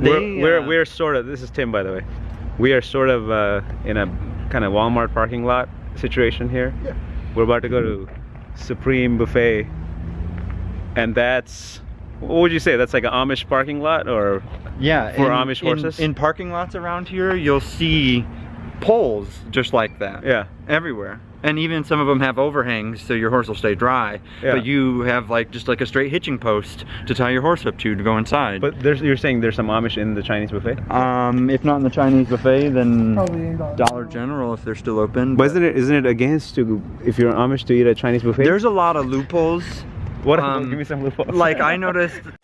we're, They, we're, uh, we're sort of, this is Tim by the way. We are sort of uh, in a kind of Walmart parking lot situation here. Yeah. We're about to go to Supreme Buffet. And that's, what would you say? That's like an Amish parking lot or? Yeah, For in- Amish in- horses? In, parking lots around here, you'll see poles just like that. Yeah. Everywhere. And even some of them have overhangs so your horse will stay dry. Yeah. But you have like just like a straight hitching post to tie your horse up to to go inside. But there's, you're saying there's some Amish in the Chinese buffet? um, if not in the Chinese buffet, then Dollar Dollar General if they're still open. But isn't it, isn't it against to, if you're Amish to eat at Chinese buffet? There's a lot of loopholes. what? um, give me some loopholes. Like I noticed